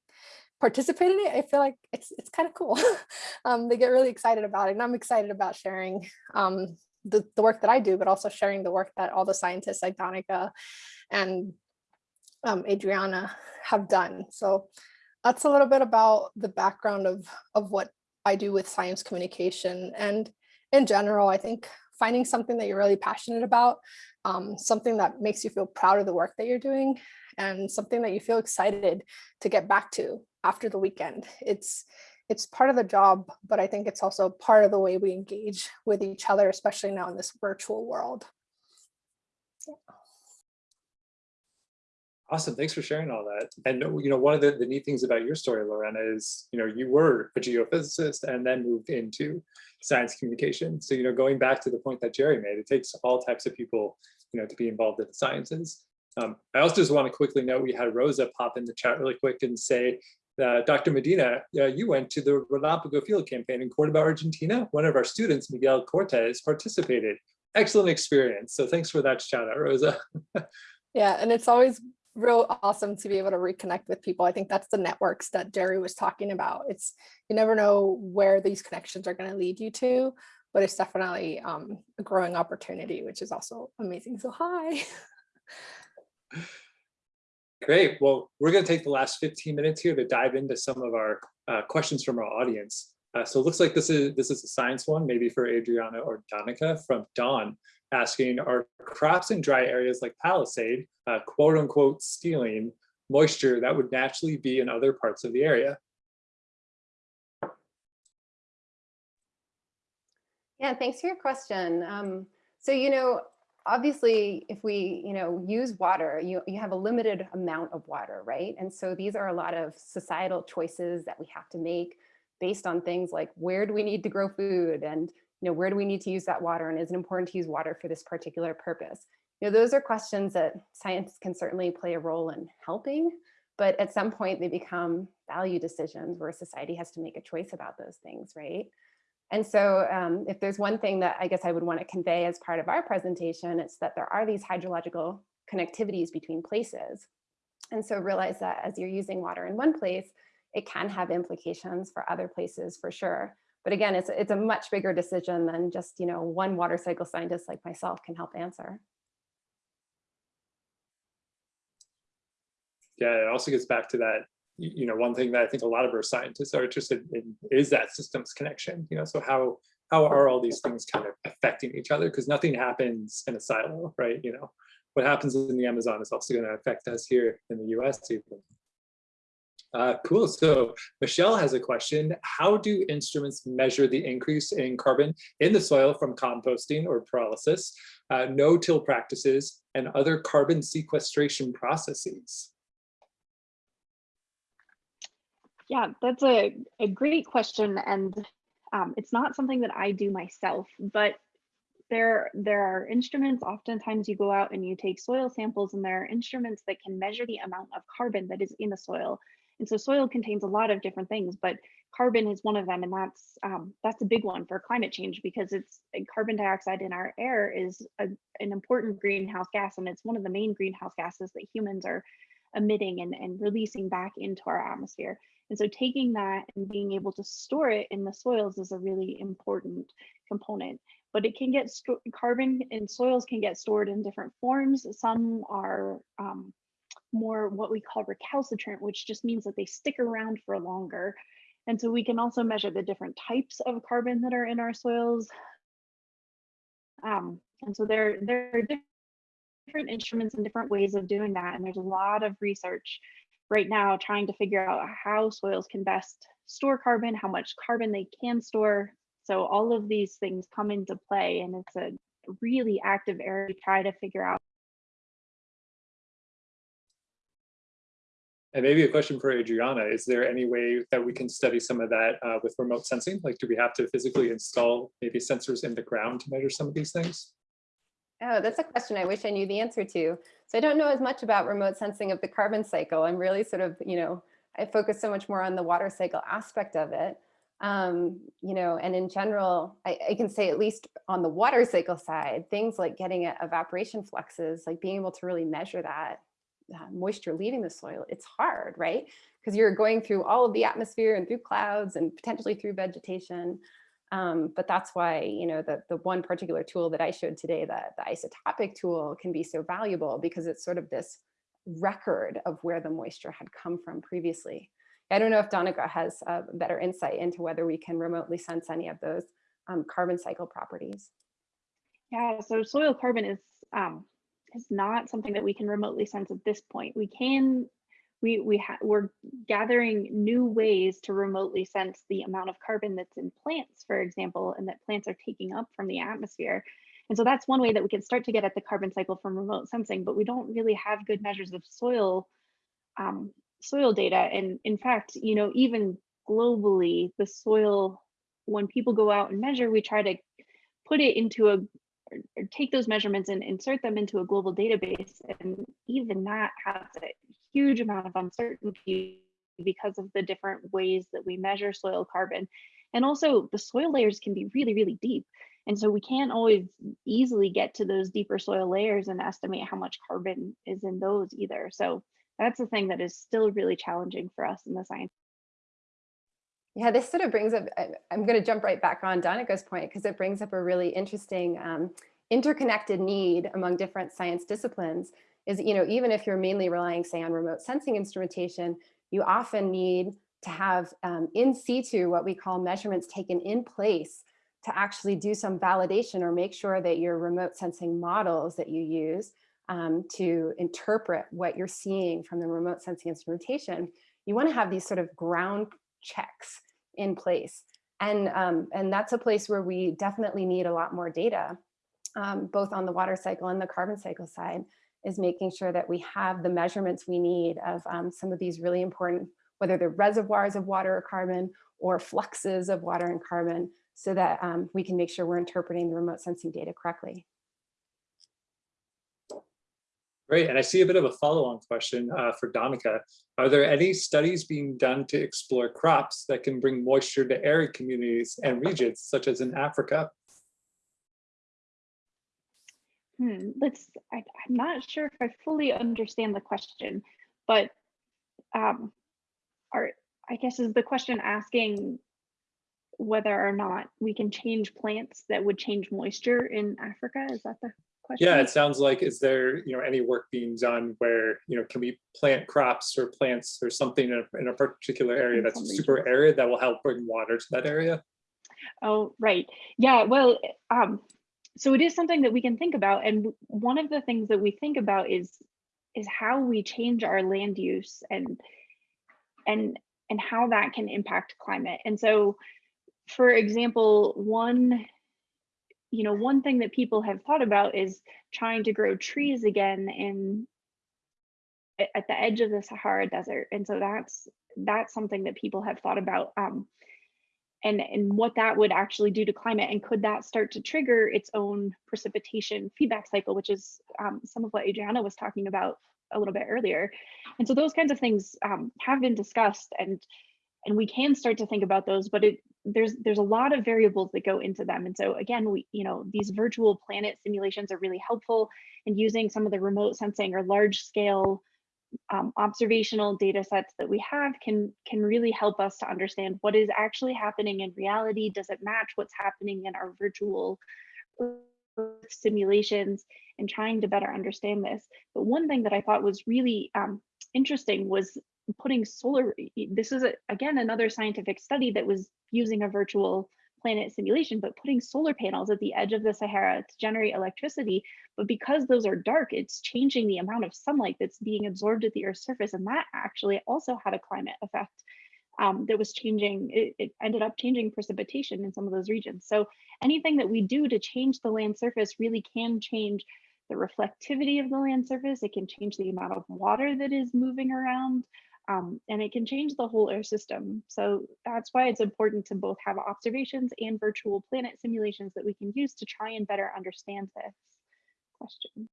participate in it, I feel like it's it's kind of cool. (laughs) um, they get really excited about it, and I'm excited about sharing um, the, the work that I do, but also sharing the work that all the scientists like Danica and um, Adriana have done. So that's a little bit about the background of, of what I do with science communication. And in general, I think finding something that you're really passionate about, um, something that makes you feel proud of the work that you're doing, and something that you feel excited to get back to after the weekend. It's it's part of the job, but I think it's also part of the way we engage with each other, especially now in this virtual world. Awesome. Thanks for sharing all that. And you know, one of the, the neat things about your story, Lorena, is you know, you were a geophysicist and then moved into science communication. So, you know, going back to the point that Jerry made, it takes all types of people, you know, to be involved in the sciences. Um, I also just want to quickly note we had Rosa pop in the chat really quick and say, Dr. Medina, uh, you went to the Relámpago Field campaign in Cordoba, Argentina. One of our students, Miguel Cortez, participated. Excellent experience. So thanks for that shout out, Rosa. (laughs) Yeah, and it's always real awesome to be able to reconnect with people. I think that's the networks that Jerry was talking about. It's you never know where these connections are going to lead you to, but it's definitely um, a growing opportunity, which is also amazing. So hi. (laughs) Great. Well, we're going to take the last 15 minutes here to dive into some of our uh, questions from our audience. Uh, so it looks like this is this is a science one, maybe for Adriana or Danica from Dawn, asking, are crops in dry areas like Palisade, uh, quote unquote, stealing moisture that would naturally be in other parts of the area? Yeah, thanks for your question. Um, so, you know, obviously, if we, you know, use water, you, you have a limited amount of water, right? And so these are a lot of societal choices that we have to make based on things like where do we need to grow food and, you know, where do we need to use that water and is it important to use water for this particular purpose? You know, those are questions that science can certainly play a role in helping, but at some point they become value decisions where society has to make a choice about those things, right? And so um, if there's one thing that I guess I would want to convey as part of our presentation, it's that there are these hydrological connectivities between places. And so realize that as you're using water in one place, it can have implications for other places for sure. But again, it's, it's a much bigger decision than just, you know, one water cycle scientist like myself can help answer. Yeah, it also gets back to that you know, one thing that I think a lot of our scientists are interested in is that systems connection, you know, so how how are all these things kind of affecting each other? Because nothing happens in a silo, right? You know, what happens in the Amazon is also going to affect us here in the US even. Uh, cool. So Michelle has a question. How do instruments measure the increase in carbon in the soil from composting or pyrolysis, uh, no-till practices, and other carbon sequestration processes? Yeah, that's a, a great question. And um, it's not something that I do myself, but there, there are instruments, oftentimes you go out and you take soil samples and there are instruments that can measure the amount of carbon that is in the soil. And so soil contains a lot of different things, but carbon is one of them. And that's um, that's a big one for climate change because it's carbon dioxide in our air is a, an important greenhouse gas. And it's one of the main greenhouse gases that humans are emitting and, and releasing back into our atmosphere. And so taking that and being able to store it in the soils is a really important component. But it can get carbon in soils can get stored in different forms. Some are um, more what we call recalcitrant, which just means that they stick around for longer. And so we can also measure the different types of carbon that are in our soils. Um, and so there, there are different instruments and different ways of doing that. And there's a lot of research right now trying to figure out how soils can best store carbon, how much carbon they can store. So all of these things come into play and it's a really active area to try to figure out And maybe a question for Adriana, is there any way that we can study some of that uh, with remote sensing? Like, do we have to physically install maybe sensors in the ground to measure some of these things? Oh, that's a question I wish I knew the answer to. So I don't know as much about remote sensing of the carbon cycle. I'm really sort of, you know, I focus so much more on the water cycle aspect of it. Um, you know, and in general, I, I can say at least on the water cycle side, things like getting at evaporation fluxes, like being able to really measure that uh, moisture leaving the soil, it's hard, right? Because you're going through all of the atmosphere and through clouds and potentially through vegetation. Um, but that's why, you know, the, the one particular tool that I showed today, the, the isotopic tool can be so valuable because it's sort of this record of where the moisture had come from previously. I don't know if Danica has a better insight into whether we can remotely sense any of those um, carbon cycle properties. Yeah, so soil carbon is um, is not something that we can remotely sense at this point. We can, we we we're gathering new ways to remotely sense the amount of carbon that's in plants, for example, and that plants are taking up from the atmosphere. And so that's one way that we can start to get at the carbon cycle from remote sensing, but we don't really have good measures of soil um, soil data. And in fact, you know, even globally, the soil, when people go out and measure, we try to put it into a take those measurements and insert them into a global database. And even that has a huge amount of uncertainty because of the different ways that we measure soil carbon. And also the soil layers can be really, really deep. And so we can't always easily get to those deeper soil layers and estimate how much carbon is in those either. So that's the thing that is still really challenging for us in the science. Yeah, this sort of brings up, I'm going to jump right back on Danica's point because it brings up a really interesting um, interconnected need among different science disciplines is, you know, even if you're mainly relying, say, on remote sensing instrumentation, you often need to have um, in situ what we call measurements taken in place to actually do some validation or make sure that your remote sensing models that you use um, to interpret what you're seeing from the remote sensing instrumentation, you want to have these sort of ground checks in place. And, um, and that's a place where we definitely need a lot more data, um, both on the water cycle and the carbon cycle side, is making sure that we have the measurements we need of um, some of these really important, whether they're reservoirs of water or carbon or fluxes of water and carbon, so that um, we can make sure we're interpreting the remote sensing data correctly. Great, and I see a bit of a follow-on question uh, for Danica. Are there any studies being done to explore crops that can bring moisture to arid communities and regions, such as in Africa? Hmm, let's, I, am not sure if I fully understand the question, but um, are, I guess is the question asking whether or not we can change plants that would change moisture in Africa? Is that the question? Yeah, it sounds like, is there, you know, any work being done where, you know, can we plant crops or plants or something in a, in a particular area that's some super arid that will help bring water to that area? Oh, right. Yeah, well, um, so it is something that we can think about. And one of the things that we think about is is how we change our land use and and and how that can impact climate. And so, for example, one you know, one thing that people have thought about is trying to grow trees again in at the edge of the Sahara Desert. And so that's that's something that people have thought about um, and, and what that would actually do to climate. And could that start to trigger its own precipitation feedback cycle, which is um, some of what Adriana was talking about a little bit earlier. And so those kinds of things um, have been discussed and and we can start to think about those, but it there's there's a lot of variables that go into them. And so again we you know these virtual planet simulations are really helpful in using some of the remote sensing or large scale um, observational data sets that we have can can really help us to understand what is actually happening in reality. Does it match what's happening in our virtual simulations and trying to better understand this. But one thing that i thought was really um, interesting was putting solar, this is a, again another scientific study that was using a virtual planet simulation, but putting solar panels at the edge of the Sahara to generate electricity. But because those are dark, it's changing the amount of sunlight that's being absorbed at the Earth's surface. And that actually also had a climate effect um, that was changing, it, it ended up changing precipitation in some of those regions. So anything that we do to change the land surface really can change the reflectivity of the land surface. It can change the amount of water that is moving around um, and it can change the whole air system. So that's why it's important to both have observations and virtual planet simulations that we can use to try and better understand this question.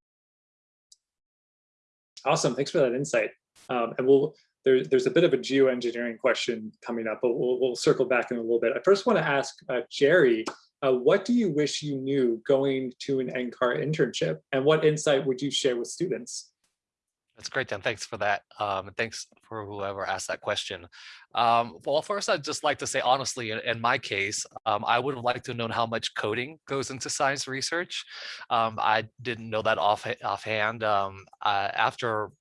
Awesome, thanks for that insight. Um, and we'll, there, there's a bit of a geoengineering question coming up, but we'll, we'll circle back in a little bit. I first want to ask uh, Jerry, uh, what do you wish you knew going to an NCAR internship? And what insight would you share with students? That's great, Dan. Thanks for that. Um, and thanks for whoever asked that question. Um, well, first, I'd just like to say, honestly, in, in my case, um, I would have liked to have known how much coding goes into science research. Um, I didn't know that off offhand. Um, after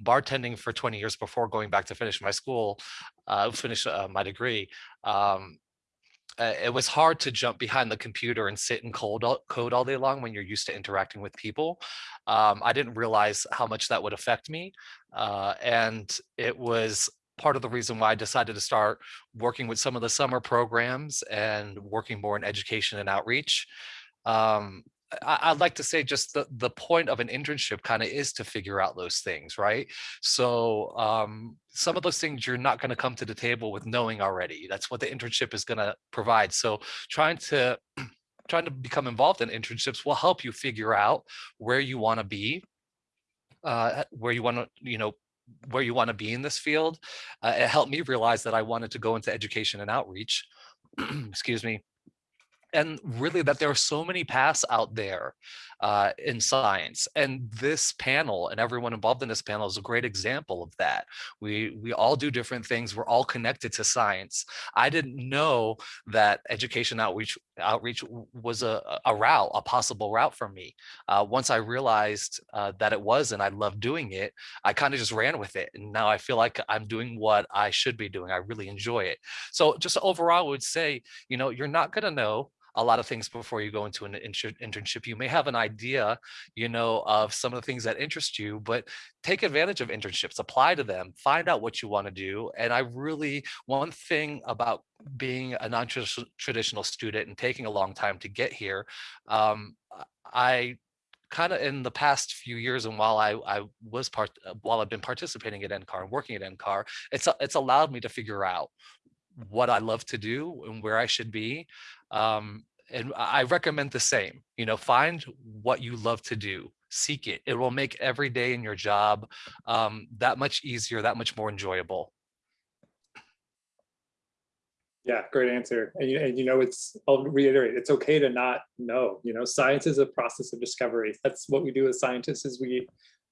bartending for 20 years before going back to finish my school, uh, finish uh, my degree, um, uh, it was hard to jump behind the computer and sit and code all, code all day long when you're used to interacting with people. Um, I didn't realize how much that would affect me. Uh, and it was part of the reason why I decided to start working with some of the summer programs and working more in education and outreach. Um, I, would like to say just the, the point of an internship kind of is to figure out those things, right? So um, some of those things you're not going to come to the table with knowing already. That's what the internship is going to provide. So trying to (clears throat) trying to become involved in internships will help you figure out where you want to be, uh, where you want to, you know, where you want to be in this field. Uh, it helped me realize that I wanted to go into education and outreach. (clears throat) Excuse me and really that there are so many paths out there uh, in science. And this panel and everyone involved in this panel is a great example of that. We, we all do different things. We're all connected to science. I didn't know that education outreach outreach was a, a route, a possible route for me. Uh, once I realized uh, that it was and I loved doing it, I kind of just ran with it. And now I feel like I'm doing what I should be doing. I really enjoy it. So just overall, I would say, you know, you're not going to know a lot of things before you go into an internship. You may have an idea, you know, of some of the things that interest you, but take advantage of internships, apply to them, find out what you want to do. And I really, one thing about being a non-traditional student and taking a long time to get here, um, I kind of in the past few years and while I, I was part while I've been participating at NCAR and working at NCAR, it's it's allowed me to figure out what I love to do and where I should be. Um, and I recommend the same, you know, find what you love to do, seek it. It will make every day in your job um, that much easier, that much more enjoyable. Yeah, great answer. And you, and you know, it's, I'll reiterate, it's okay to not know, you know, science is a process of discovery. That's what we do as scientists is we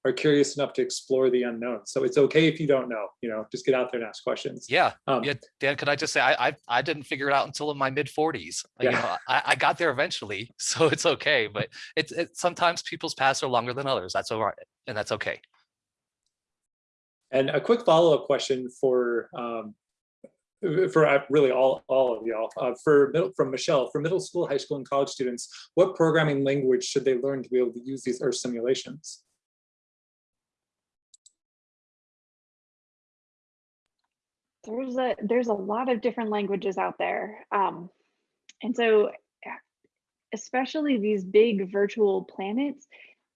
are curious enough to explore the unknown. So it's okay if you don't know, you know, just get out there and ask questions. Yeah. Um, yeah. Dan, could I just say, I, I, I didn't figure it out until in my mid forties. Yeah. You know, I, I got there eventually, (laughs) so it's okay. But it's, it, sometimes people's paths are longer than others. That's all right. And that's okay. And a quick follow-up question for um, for uh, really all, all of y'all, uh, for middle, from Michelle, for middle school, high school, and college students, what programming language should they learn to be able to use these Earth simulations? There's a there's a lot of different languages out there um, and so especially these big virtual planets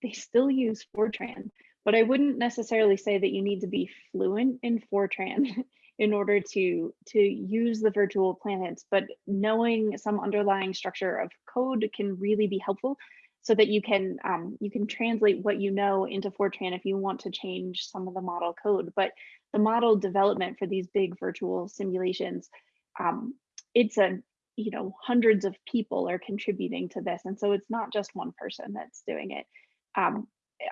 they still use fortran but i wouldn't necessarily say that you need to be fluent in fortran (laughs) in order to to use the virtual planets but knowing some underlying structure of code can really be helpful so that you can um, you can translate what you know into Fortran if you want to change some of the model code. But the model development for these big virtual simulations, um, it's a you know hundreds of people are contributing to this, and so it's not just one person that's doing it. Um,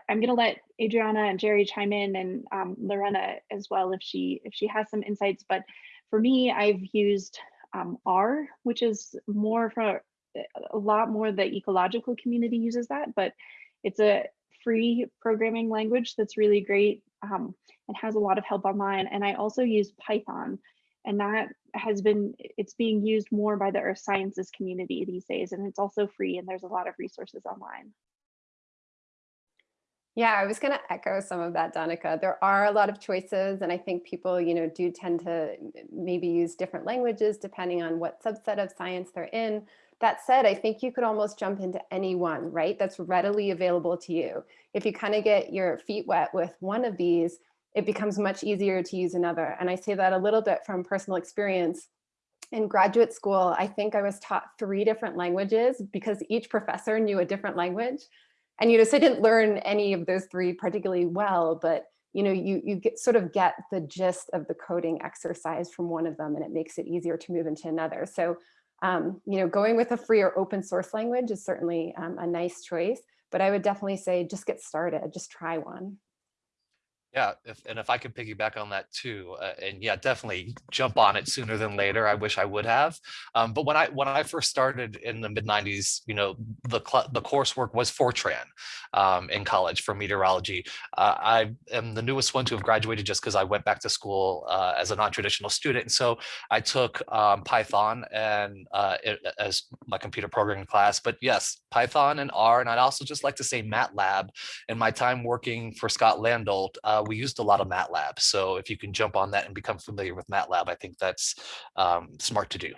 I'm going to let Adriana and Jerry chime in, and um, Lorena as well if she if she has some insights. But for me, I've used um, R, which is more for a lot more the ecological community uses that, but it's a free programming language that's really great um, and has a lot of help online. And I also use Python and that has been, it's being used more by the earth sciences community these days. And it's also free and there's a lot of resources online. Yeah, I was going to echo some of that, Danica. There are a lot of choices, and I think people, you know, do tend to maybe use different languages depending on what subset of science they're in. That said, I think you could almost jump into any one, right? That's readily available to you. If you kind of get your feet wet with one of these, it becomes much easier to use another. And I say that a little bit from personal experience. In graduate school, I think I was taught three different languages because each professor knew a different language. And you know, so I didn't learn any of those three particularly well, but you know, you, you get sort of get the gist of the coding exercise from one of them and it makes it easier to move into another. So, um, you know, going with a free or open source language is certainly um, a nice choice, but I would definitely say just get started, just try one. Yeah, if, and if I could piggyback on that too, uh, and yeah, definitely jump on it sooner than later. I wish I would have. Um, but when I when I first started in the mid '90s, you know, the the coursework was Fortran um, in college for meteorology. Uh, I am the newest one to have graduated just because I went back to school uh, as a non-traditional student, and so I took um, Python and uh, it, as my computer programming class. But yes, Python and R, and I'd also just like to say MATLAB. In my time working for Scott Landolt, uh, we used a lot of MATLAB. So if you can jump on that and become familiar with MATLAB, I think that's um, smart to do.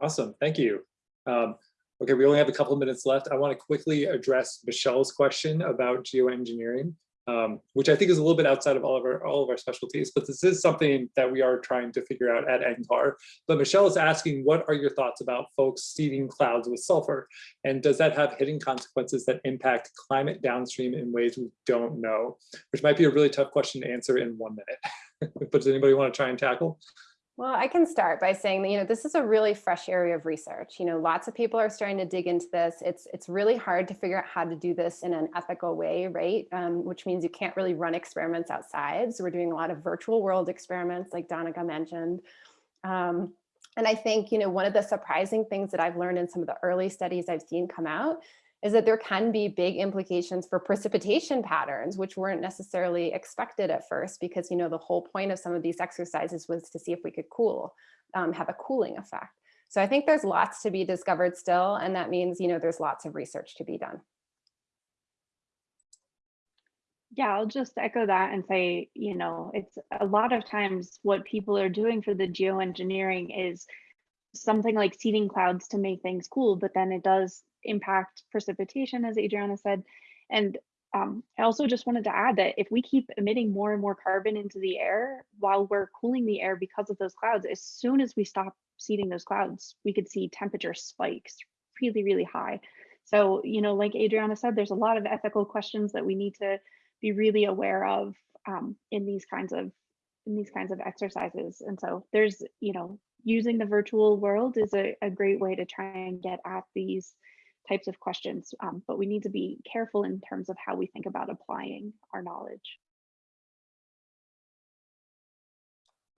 Awesome, thank you. Um, okay, we only have a couple of minutes left. I want to quickly address Michelle's question about geoengineering, um, which I think is a little bit outside of all of our all of our specialties, but this is something that we are trying to figure out at NCAR. But Michelle is asking, what are your thoughts about folks seeding clouds with sulfur? And does that have hidden consequences that impact climate downstream in ways we don't know? Which might be a really tough question to answer in one minute. (laughs) but does anybody want to try and tackle? Well, I can start by saying that, you know, this is a really fresh area of research. You know, lots of people are starting to dig into this. It's it's really hard to figure out how to do this in an ethical way, right? Um, which means you can't really run experiments outside. So we're doing a lot of virtual world experiments like Danica mentioned. Um, and I think, you know, one of the surprising things that I've learned in some of the early studies I've seen come out is that there can be big implications for precipitation patterns, which weren't necessarily expected at first, because you know the whole point of some of these exercises was to see if we could cool, um, have a cooling effect. So I think there's lots to be discovered still, and that means you know there's lots of research to be done. Yeah, I'll just echo that and say, you know, it's a lot of times what people are doing for the geoengineering is something like seeding clouds to make things cool, but then it does impact precipitation, as Adriana said. And um, I also just wanted to add that if we keep emitting more and more carbon into the air while we're cooling the air because of those clouds, as soon as we stop seeding those clouds, we could see temperature spikes really, really high. So, you know, like Adriana said, there's a lot of ethical questions that we need to be really aware of um, in these kinds of in these kinds of exercises. And so there's, you know, using the virtual world is a, a great way to try and get at these types of questions, um, but we need to be careful in terms of how we think about applying our knowledge.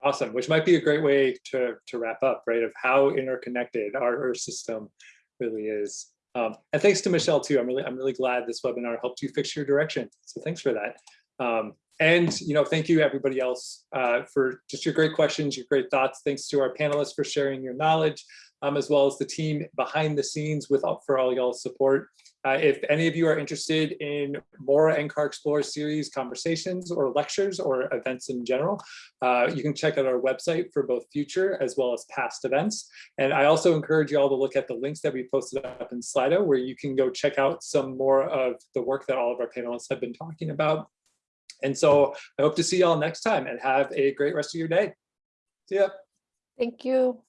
Awesome, which might be a great way to, to wrap up, right, of how interconnected our Earth system really is. Um, and thanks to Michelle too. I'm really, I'm really glad this webinar helped you fix your direction. So thanks for that. Um, and you know, thank you everybody else uh, for just your great questions, your great thoughts. Thanks to our panelists for sharing your knowledge, um, as well as the team behind the scenes with for all y'all's support. Uh, if any of you are interested in more NCAR Explorer series conversations or lectures or events in general, uh, you can check out our website for both future as well as past events. And I also encourage you all to look at the links that we posted up in Slido where you can go check out some more of the work that all of our panelists have been talking about. And so I hope to see y'all next time and have a great rest of your day. See ya. Thank you.